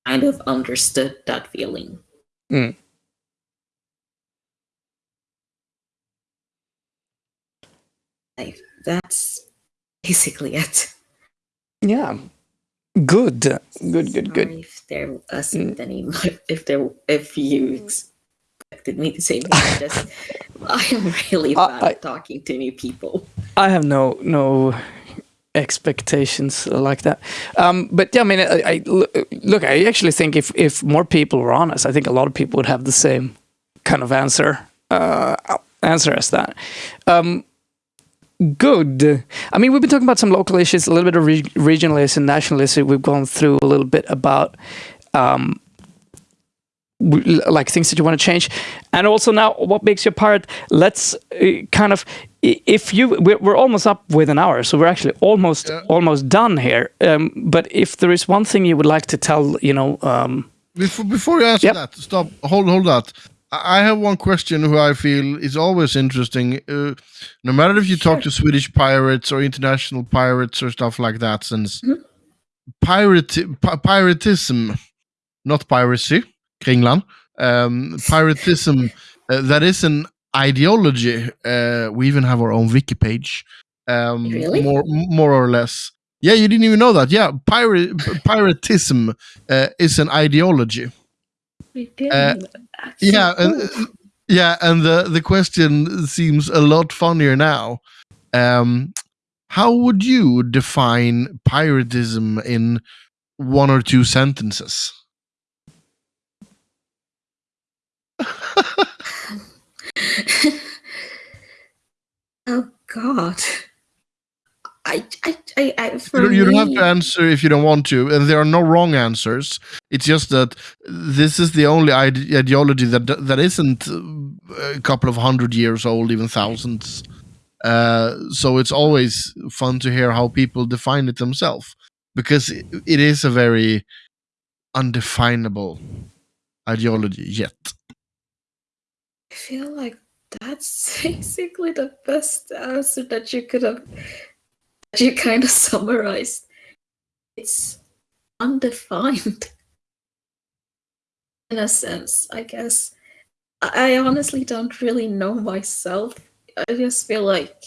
kind of understood that feeling Mm. Like that's basically it Yeah. Good. Good, good, good. If there wasn't any if there if you expected me to say I just I'm really I- bad I- at talking to new people. I have no no expectations like that. Um, but yeah, I mean, I, I look. I actually think if if more people were honest, I think a lot of people would have the same kind of answer uh, answer as that. Um, good. I mean, we've been talking about some local issues, a little bit of re- regional issues and national issues. We've gone through a little bit about. Um, w- like things that you want to change and also now what makes you a pirate let's uh, kind of if you we're, we're almost up with an hour so we're actually almost Yeah. almost done here um, but if there is one thing you would like to tell you know um, Before, before you answer Yep. that, stop. Hold, hold that. I I have one question who I feel is always interesting. Uh, no matter if you talk to Swedish pirates or international pirates or stuff like that, since Mhm. pirate pi- piratism, not piracy, Kringlan, um, piratism, uh, that is an ideology. Uh, we even have our own wiki page. Um, Really? More, more or less. Yeah, you didn't even know that. Yeah, pirate piratism uh, is an ideology. Uh, Yeah, and yeah, and the the question seems a lot funnier now. Um, how would you define piratism in one or two sentences? oh God. I, I, I, I You for don't, you don't have to answer if you don't want to, and there are no wrong answers. It's just that this is the only ide- ideology that that isn't uh, a couple of hundred years old, even thousands. Uh, so it's always fun to hear how people define it themselves, because it, it is a very undefinable ideology yet. I feel like that's basically the best answer that you could have you kind of summarized. It's undefined in a sense, I guess. I honestly don't really know myself. I just feel like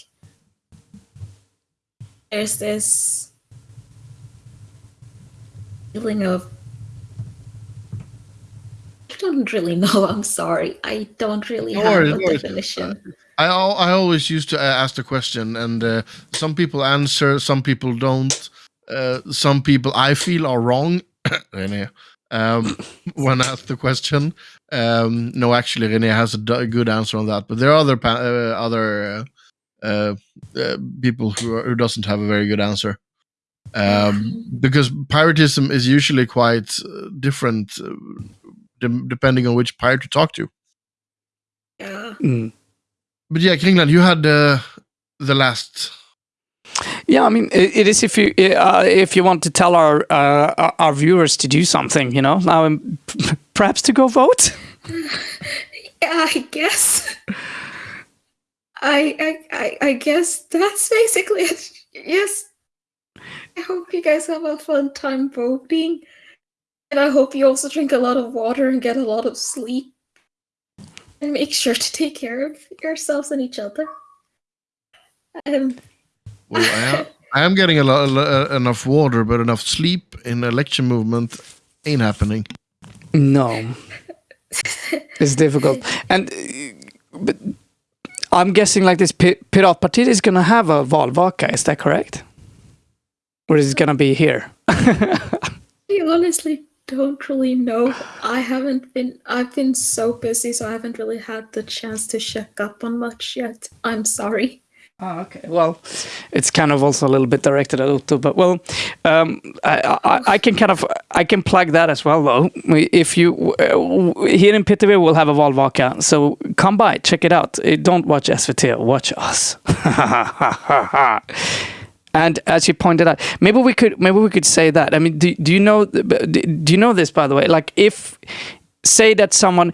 there's this feeling of I don't really know. I'm sorry. I don't really No have worries, a no worries. Definition. I I always used to uh, ask the question, and uh, some people answer, some people don't. uh, some people I feel are wrong, René, um, when asked the question. Um, no, actually, René has a good answer on that, but there are other uh, other uh, uh, uh, people who are, who doesn't have a very good answer. Um, because piratism is usually quite uh, different uh, de- depending on which pirate you talk to. Yeah. Mm. But yeah, Kringland, you had uh, the last. Yeah, I mean, it, it is if you uh, if you want to tell our uh, our viewers to do something, you know, now um, perhaps to go vote. Yeah, I guess. I, I I I guess that's basically it. Yes. I hope you guys have a fun time voting. And I hope you also drink a lot of water and get a lot of sleep. And make sure to take care of yourselves and each other. Um Well, I am, I am getting a lot, uh, enough water, but enough sleep in election movement ain't happening. No, it's difficult, and uh, but I'm guessing like this Pi- Piratpartiet is gonna have a valvaka. Is that correct? Or is it gonna be here? I honestly don't really know. I haven't been I've been so busy so I haven't really had the chance to check up on much yet. I'm sorry. Oh, okay. Well, it's kind of also a little bit directed at Otto, but well, um, I, I, I can kind of I can plug that as well though. If you uh, here in Pitterby, we'll have a Valvaka, so come by, check it out. Uh, Don't watch SVT, watch us. and as you pointed out, maybe we could maybe we could say that. I mean, do, do you know do you know this by the way? Like if say that someone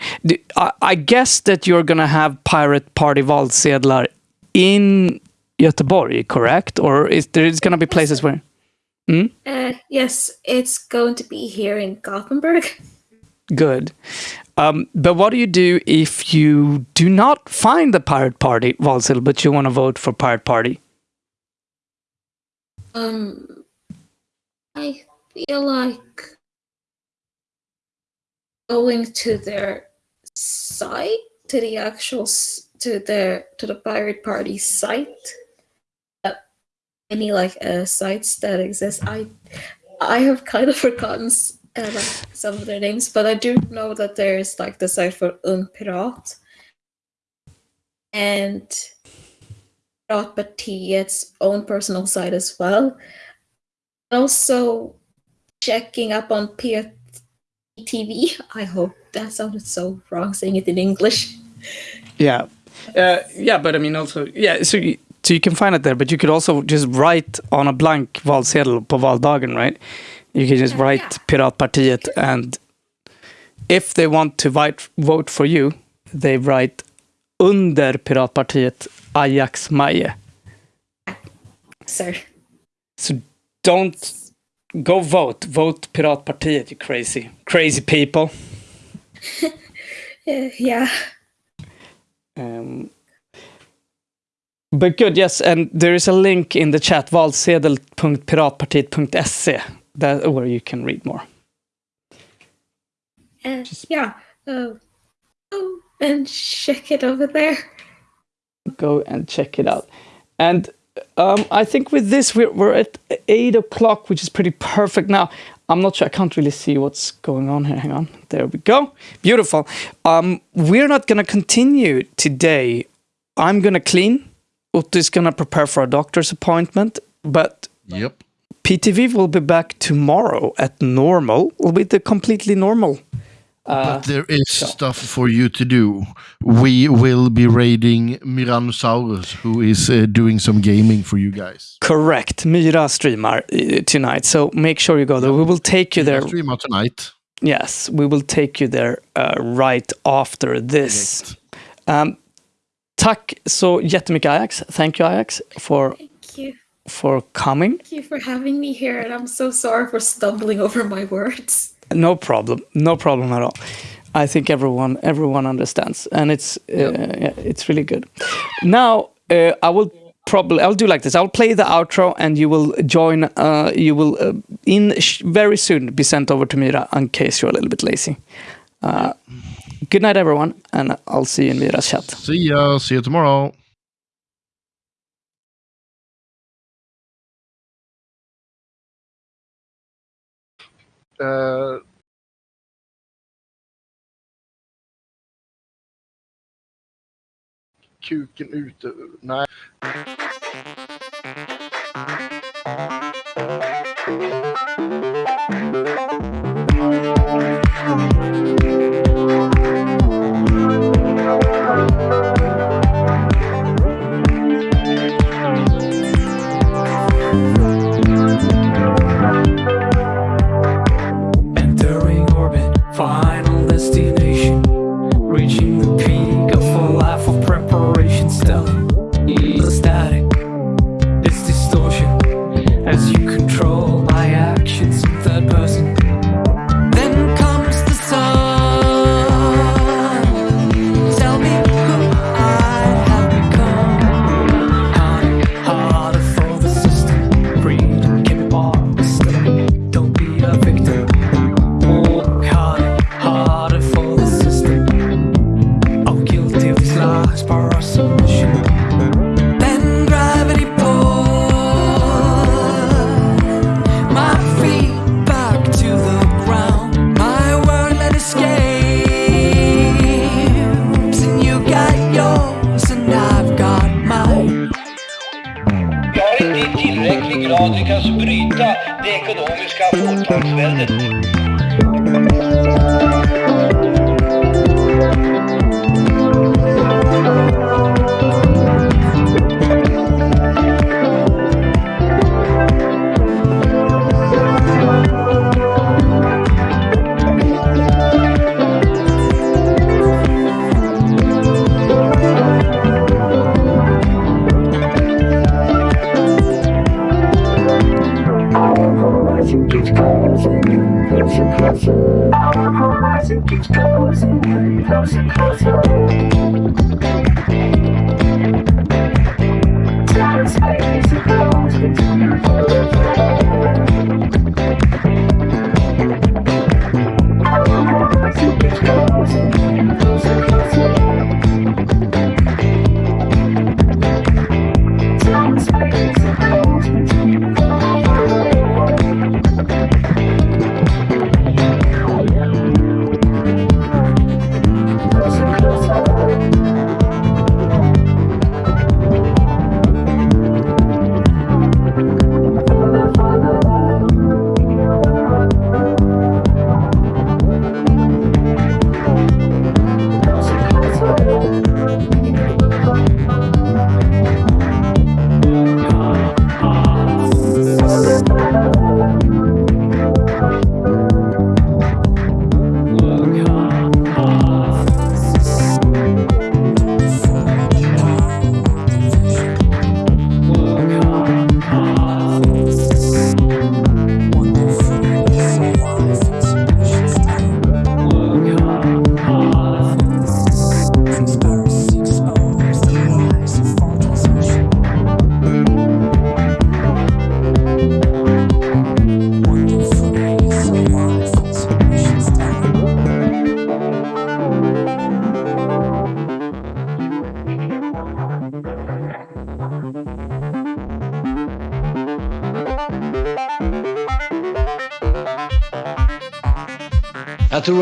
I guess that you're gonna have pirate party valsedlar in Göteborg, correct? Or is there is gonna be places where Uh yes, it's going to be here in Gothenburg. good. Um, but what do you do if you do not find the pirate party valsedlar, but you want to vote for pirate party? Um I feel like going to their site to the actual to their to the pirate party site. Uh, any like uh, sites that exist. I i have kind of forgotten uh, like some of their names but i do know that there's like the site for ung pirat and Piratpartiet's own personal side as well also checking up on PTV. I hope that sounded so wrong saying it in English. Yeah, uh, yeah, but I mean also yeah. So you, so you can find it there, but you could also just write on a blank valsedel på valdagen, right? You can just Yeah, write yeah. Piratpartiet, and if they want to vote vote for you, they write under Piratpartiet Ajax Maje. Sir. So don't go vote. Vote Piratpartiet, you crazy, crazy people. Uh, yeah. Um, but good, yes, and there is a link in the chat, valsedel.piratpartiet.se, that where you can read more. Uh, yeah. Uh, oh, and check it over there. Go and check it out. And um, I think with this, we're, we're at eight o'clock, which is pretty perfect now. I'm not sure, I can't really see what's going on here. Hang on. There we go. Beautiful. Um, we're not going to continue today. I'm going to clean. Otto is going to prepare for a doctor's appointment, but Yep. PTV will be back tomorrow at normal, with the completely normal. Uh, But there is stuff for you to do. We will be raiding Miranosaurus, who is uh, doing some gaming for you guys. correct. Mira streamer uh, tonight, so make sure you go there. We will take you there. Stream out tonight. Yes, we will take you there uh, right after this. Um, tack så jättemycket Ajax. Thank you Ajax for Thank you. for coming. Thank you for having me here, and I'm so sorry for stumbling over my words. No problem. No problem at all. I think everyone everyone understands, and it's uh, yeah, it's really good. Now uh, I will probably I'll do like this. I'll play the outro, and you will join. Uh, you will uh, in sh- very soon be sent over to Mira in case you're a little bit lazy. Uh, good night, everyone, and I'll see you in Mira's chat. See ya. See you tomorrow. Eh, kuken ute. Nej.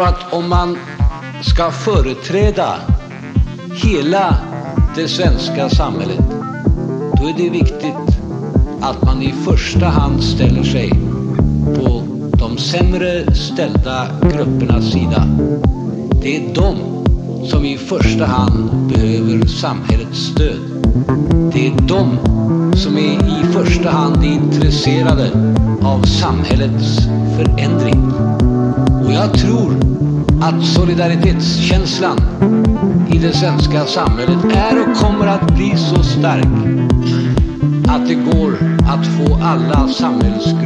Tror att om man ska företräda hela det svenska samhället, då är det viktigt att man i första hand ställer sig på de sämre ställda gruppernas sida. Det är de som i första hand behöver samhällets stöd. Det är de som är i första hand intresserade av samhällets förändring. Och jag tror att solidaritetskänslan i det svenska samhället är och kommer att bli så stark att det går att få alla samhällsgrupper.